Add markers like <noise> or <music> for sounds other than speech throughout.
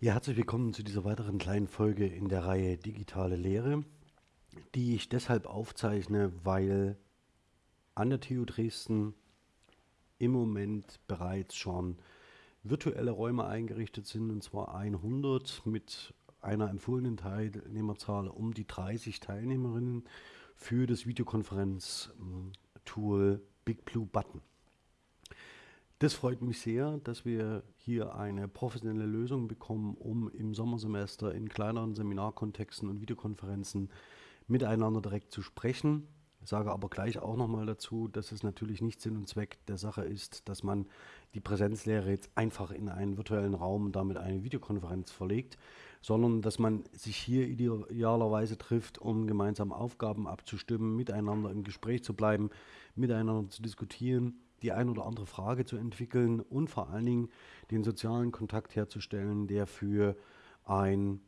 Ja, herzlich willkommen zu dieser weiteren kleinen Folge in der Reihe Digitale Lehre, die ich deshalb aufzeichne, weil an der TU Dresden im Moment bereits schon virtuelle Räume eingerichtet sind, und zwar 100 mit einer empfohlenen Teilnehmerzahl um die 30 Teilnehmerinnen für das Videokonferenz-Tool Big Blue Button. Das freut mich sehr, dass wir hier eine professionelle Lösung bekommen, um im Sommersemester in kleineren Seminarkontexten und Videokonferenzen miteinander direkt zu sprechen. Ich sage aber gleich auch nochmal dazu, dass es natürlich nicht Sinn und Zweck der Sache ist, dass man die Präsenzlehre jetzt einfach in einen virtuellen Raum und damit eine Videokonferenz verlegt, sondern dass man sich hier idealerweise trifft, um gemeinsam Aufgaben abzustimmen, miteinander im Gespräch zu bleiben, miteinander zu diskutieren die ein oder andere Frage zu entwickeln und vor allen Dingen den sozialen Kontakt herzustellen, der für ein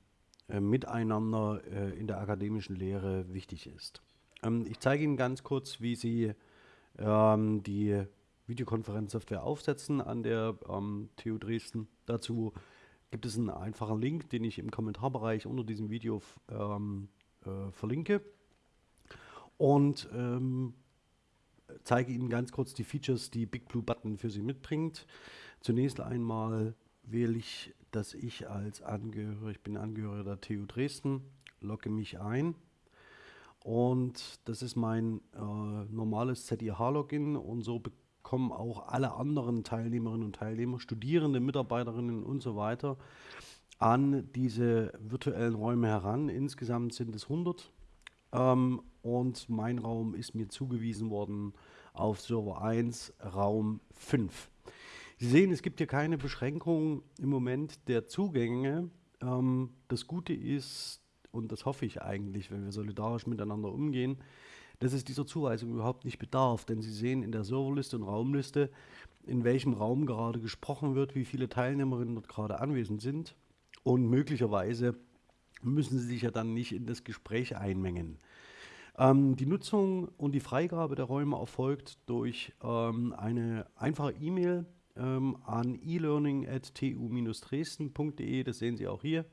äh, Miteinander äh, in der akademischen Lehre wichtig ist. Ähm, ich zeige Ihnen ganz kurz, wie Sie ähm, die Videokonferenzsoftware aufsetzen an der ähm, TU Dresden. Dazu gibt es einen einfachen Link, den ich im Kommentarbereich unter diesem Video äh, verlinke. Und ähm, zeige Ihnen ganz kurz die Features, die Big Blue Button für Sie mitbringt. Zunächst einmal wähle ich, dass ich als Angehöriger, ich bin Angehöriger der TU Dresden, logge mich ein. Und das ist mein äh, normales ZIH-Login und so bekommen auch alle anderen Teilnehmerinnen und Teilnehmer, Studierende, Mitarbeiterinnen und so weiter an diese virtuellen Räume heran. Insgesamt sind es 100 ähm, und mein Raum ist mir zugewiesen worden auf Server 1, Raum 5. Sie sehen, es gibt hier keine Beschränkung im Moment der Zugänge. Ähm, das Gute ist, und das hoffe ich eigentlich, wenn wir solidarisch miteinander umgehen, dass es dieser Zuweisung überhaupt nicht bedarf. Denn Sie sehen in der Serverliste und Raumliste, in welchem Raum gerade gesprochen wird, wie viele Teilnehmerinnen dort gerade anwesend sind. Und möglicherweise müssen Sie sich ja dann nicht in das Gespräch einmengen. Ähm, die Nutzung und die Freigabe der Räume erfolgt durch ähm, eine einfache E-Mail ähm, an elearning.tu-dresden.de. Das sehen Sie auch hier.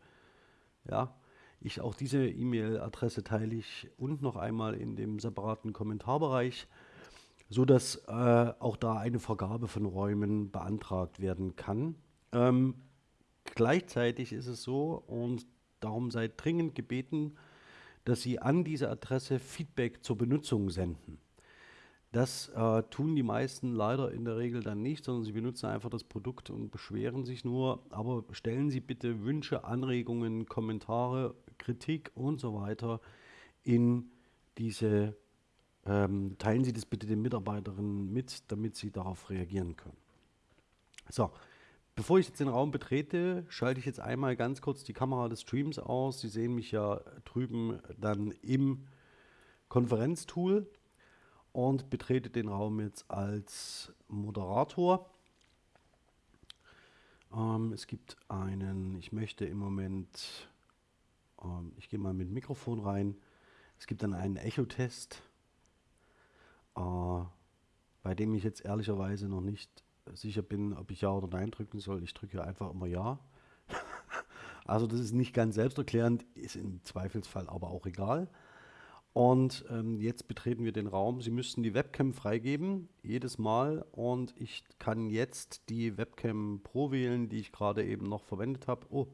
Ja, ich, auch diese E-Mail-Adresse teile ich und noch einmal in dem separaten Kommentarbereich, sodass äh, auch da eine Vergabe von Räumen beantragt werden kann. Ähm, gleichzeitig ist es so, und Darum seid dringend gebeten, dass Sie an diese Adresse Feedback zur Benutzung senden. Das äh, tun die meisten leider in der Regel dann nicht, sondern sie benutzen einfach das Produkt und beschweren sich nur. Aber stellen Sie bitte Wünsche, Anregungen, Kommentare, Kritik und so weiter in diese, ähm, teilen Sie das bitte den Mitarbeiterinnen mit, damit sie darauf reagieren können. So, Bevor ich jetzt den Raum betrete, schalte ich jetzt einmal ganz kurz die Kamera des Streams aus. Sie sehen mich ja drüben dann im Konferenztool und betrete den Raum jetzt als Moderator. Ähm, es gibt einen, ich möchte im Moment, ähm, ich gehe mal mit Mikrofon rein, es gibt dann einen Echo-Test, äh, bei dem ich jetzt ehrlicherweise noch nicht sicher bin, ob ich Ja oder Nein drücken soll. Ich drücke einfach immer Ja. <laughs> also das ist nicht ganz selbsterklärend, ist im Zweifelsfall aber auch egal. Und ähm, jetzt betreten wir den Raum. Sie müssten die Webcam freigeben, jedes Mal. Und ich kann jetzt die Webcam Pro wählen, die ich gerade eben noch verwendet habe. Oh,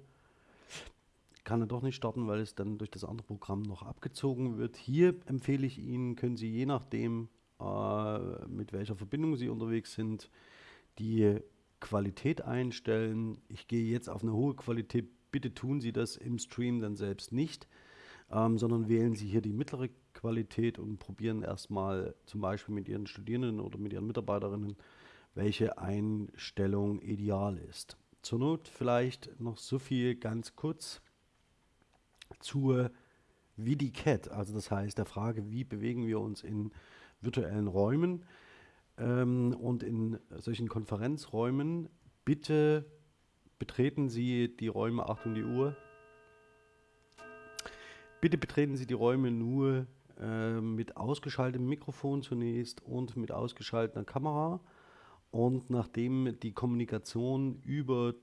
kann er doch nicht starten, weil es dann durch das andere Programm noch abgezogen wird. Hier empfehle ich Ihnen, können Sie je nachdem, äh, mit welcher Verbindung Sie unterwegs sind, die Qualität einstellen. Ich gehe jetzt auf eine hohe Qualität. Bitte tun Sie das im Stream dann selbst nicht, ähm, sondern wählen Sie hier die mittlere Qualität und probieren erstmal zum Beispiel mit Ihren Studierenden oder mit Ihren Mitarbeiterinnen, welche Einstellung ideal ist. Zur Not vielleicht noch so viel ganz kurz zur VidiCat, also das heißt der Frage, wie bewegen wir uns in virtuellen Räumen. Ähm, und in solchen Konferenzräumen bitte betreten Sie die Räume, Achtung die Uhr, bitte betreten Sie die Räume nur äh, mit ausgeschaltetem Mikrofon zunächst und mit ausgeschalteter Kamera. Und nachdem die Kommunikation über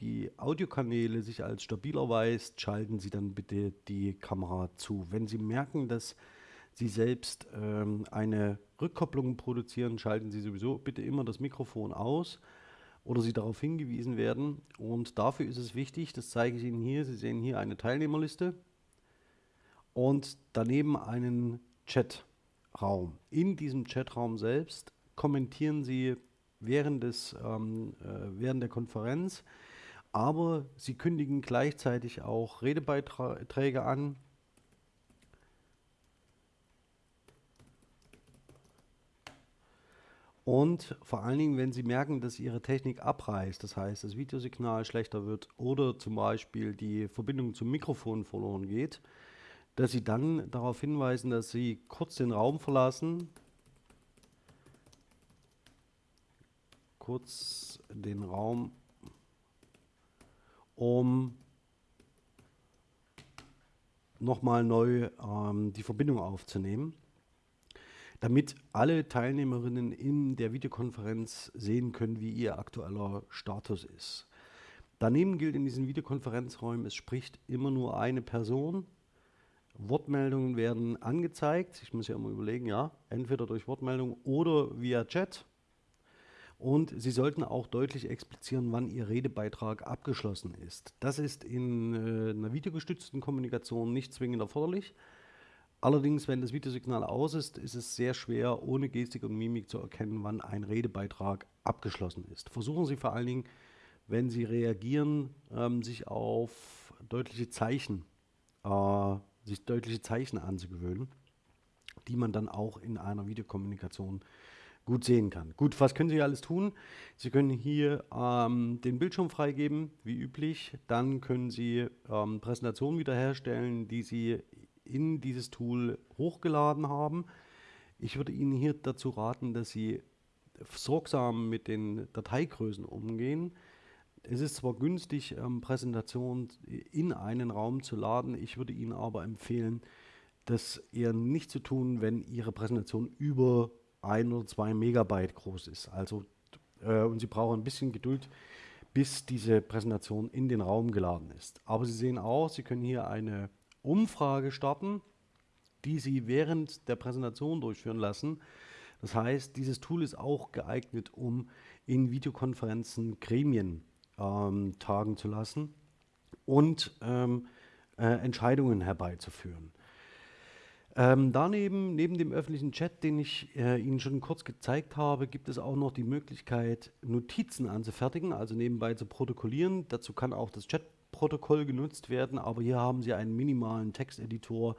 die Audiokanäle sich als stabil erweist, schalten Sie dann bitte die Kamera zu. Wenn Sie merken, dass Sie selbst ähm, eine Rückkopplung produzieren, schalten Sie sowieso bitte immer das Mikrofon aus oder Sie darauf hingewiesen werden. Und dafür ist es wichtig, das zeige ich Ihnen hier, Sie sehen hier eine Teilnehmerliste und daneben einen Chatraum. In diesem Chatraum selbst kommentieren Sie während, des, ähm, äh, während der Konferenz, aber Sie kündigen gleichzeitig auch Redebeiträge an. Und vor allen Dingen, wenn Sie merken, dass Ihre Technik abreißt, das heißt, das Videosignal schlechter wird oder zum Beispiel die Verbindung zum Mikrofon verloren geht, dass Sie dann darauf hinweisen, dass Sie kurz den Raum verlassen, kurz den Raum, um nochmal neu ähm, die Verbindung aufzunehmen, damit alle Teilnehmerinnen in der Videokonferenz sehen können, wie ihr aktueller Status ist. Daneben gilt in diesen Videokonferenzräumen, es spricht immer nur eine Person. Wortmeldungen werden angezeigt. Ich muss ja immer überlegen, ja, entweder durch Wortmeldung oder via Chat. Und Sie sollten auch deutlich explizieren, wann Ihr Redebeitrag abgeschlossen ist. Das ist in äh, einer videogestützten Kommunikation nicht zwingend erforderlich. Allerdings, wenn das Videosignal aus ist, ist es sehr schwer, ohne Gestik und Mimik zu erkennen, wann ein Redebeitrag abgeschlossen ist. Versuchen Sie vor allen Dingen, wenn Sie reagieren, ähm, sich auf deutliche Zeichen, äh, sich deutliche Zeichen anzugewöhnen, die man dann auch in einer Videokommunikation gut sehen kann. Gut, was können Sie alles tun? Sie können hier ähm, den Bildschirm freigeben, wie üblich. Dann können Sie ähm, Präsentationen wiederherstellen, die Sie in dieses Tool hochgeladen haben. Ich würde Ihnen hier dazu raten, dass Sie sorgsam mit den Dateigrößen umgehen. Es ist zwar günstig, ähm, Präsentationen in einen Raum zu laden, ich würde Ihnen aber empfehlen, das eher nicht zu tun, wenn Ihre Präsentation über ein oder zwei Megabyte groß ist. Also, äh, und Sie brauchen ein bisschen Geduld, bis diese Präsentation in den Raum geladen ist. Aber Sie sehen auch, Sie können hier eine Umfrage starten, die Sie während der Präsentation durchführen lassen. Das heißt, dieses Tool ist auch geeignet, um in Videokonferenzen Gremien ähm, tagen zu lassen und ähm, äh, Entscheidungen herbeizuführen. Ähm, daneben, neben dem öffentlichen Chat, den ich äh, Ihnen schon kurz gezeigt habe, gibt es auch noch die Möglichkeit, Notizen anzufertigen, also nebenbei zu protokollieren. Dazu kann auch das Chat-Protokoll genutzt werden, aber hier haben Sie einen minimalen Texteditor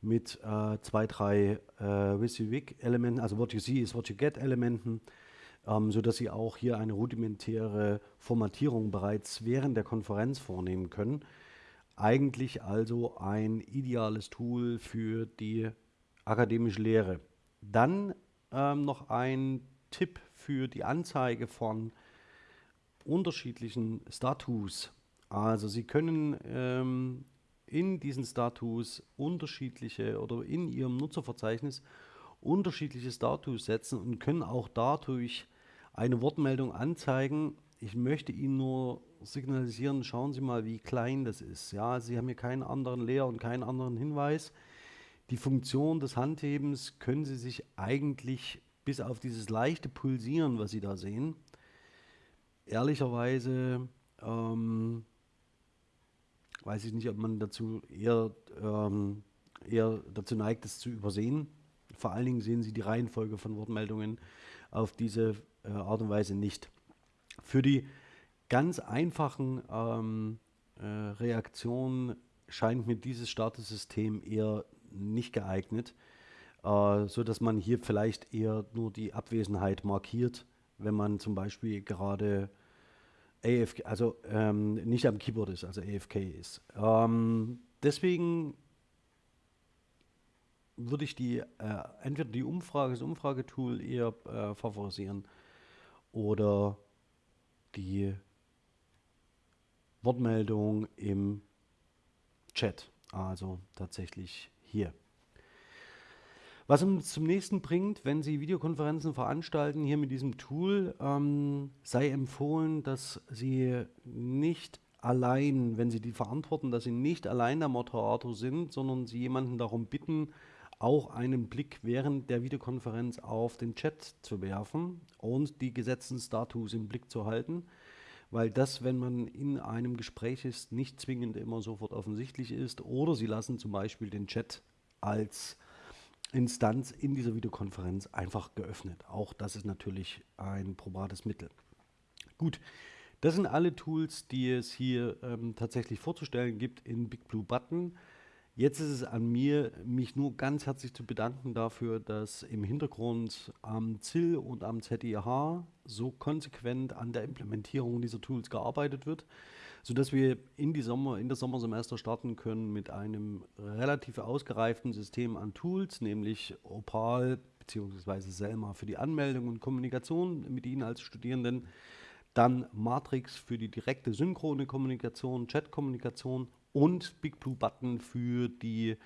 mit äh, zwei, drei äh, WYSIWYG-Elementen, also What You See is What You Get-Elementen, ähm, sodass Sie auch hier eine rudimentäre Formatierung bereits während der Konferenz vornehmen können. Eigentlich also ein ideales Tool für die akademische Lehre. Dann ähm, noch ein Tipp für die Anzeige von unterschiedlichen Status. Also Sie können ähm, in diesen Status unterschiedliche oder in Ihrem Nutzerverzeichnis unterschiedliche Status setzen und können auch dadurch eine Wortmeldung anzeigen. Ich möchte Ihnen nur signalisieren, schauen Sie mal, wie klein das ist. Ja, Sie haben hier keinen anderen Leer und keinen anderen Hinweis. Die Funktion des Handhebens können Sie sich eigentlich bis auf dieses leichte Pulsieren, was Sie da sehen, ehrlicherweise ähm, weiß ich nicht, ob man dazu eher, ähm, eher dazu neigt, das zu übersehen. Vor allen Dingen sehen Sie die Reihenfolge von Wortmeldungen auf diese äh, Art und Weise nicht. Für die ganz einfachen ähm, äh, Reaktionen scheint mir dieses Startersystem eher nicht geeignet, äh, so dass man hier vielleicht eher nur die Abwesenheit markiert, wenn man zum Beispiel gerade AFK, also ähm, nicht am Keyboard ist, also AFK ist. Ähm, deswegen würde ich die äh, entweder die Umfrage, das Umfragetool eher äh, favorisieren oder die Wortmeldung im Chat, also tatsächlich hier. Was uns zum nächsten bringt, wenn Sie Videokonferenzen veranstalten, hier mit diesem Tool, ähm, sei empfohlen, dass Sie nicht allein, wenn Sie die verantworten, dass Sie nicht allein der Moderator sind, sondern Sie jemanden darum bitten, auch einen Blick während der Videokonferenz auf den Chat zu werfen und die Gesetzesstatus im Blick zu halten, weil das, wenn man in einem Gespräch ist, nicht zwingend immer sofort offensichtlich ist oder Sie lassen zum Beispiel den Chat als Instanz in dieser Videokonferenz einfach geöffnet. Auch das ist natürlich ein probates Mittel. Gut, das sind alle Tools, die es hier ähm, tatsächlich vorzustellen gibt in Big Blue Button. Jetzt ist es an mir, mich nur ganz herzlich zu bedanken dafür, dass im Hintergrund am ZIL und am ZIH so konsequent an der Implementierung dieser Tools gearbeitet wird sodass wir in, die Sommer, in das Sommersemester starten können mit einem relativ ausgereiften System an Tools, nämlich Opal bzw. Selma für die Anmeldung und Kommunikation mit Ihnen als Studierenden, dann Matrix für die direkte synchrone Kommunikation, Chat-Kommunikation und BigBlue Button für die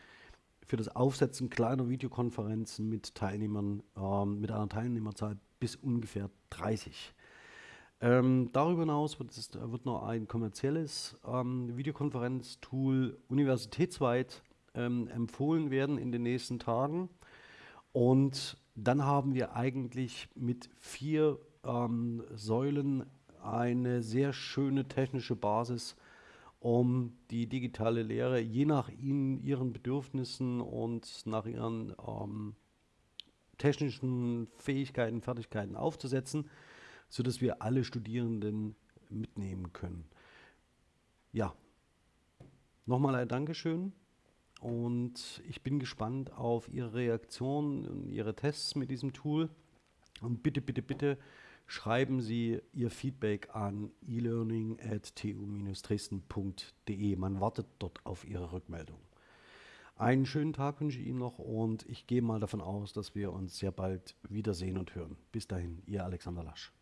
für das Aufsetzen kleiner Videokonferenzen mit Teilnehmern, äh, mit einer Teilnehmerzahl bis ungefähr 30. Ähm, darüber hinaus wird, es, wird noch ein kommerzielles ähm, Videokonferenztool universitätsweit ähm, empfohlen werden in den nächsten Tagen. Und dann haben wir eigentlich mit vier ähm, Säulen eine sehr schöne technische Basis, um die digitale Lehre je nach ihnen, ihren Bedürfnissen und nach ihren ähm, technischen Fähigkeiten, Fertigkeiten aufzusetzen sodass wir alle Studierenden mitnehmen können. Ja, nochmal ein Dankeschön und ich bin gespannt auf Ihre Reaktion und Ihre Tests mit diesem Tool. Und bitte, bitte, bitte schreiben Sie Ihr Feedback an elearning at tu-dresden.de. Man wartet dort auf Ihre Rückmeldung. Einen schönen Tag wünsche ich Ihnen noch und ich gehe mal davon aus, dass wir uns sehr bald wiedersehen und hören. Bis dahin, Ihr Alexander Lasch.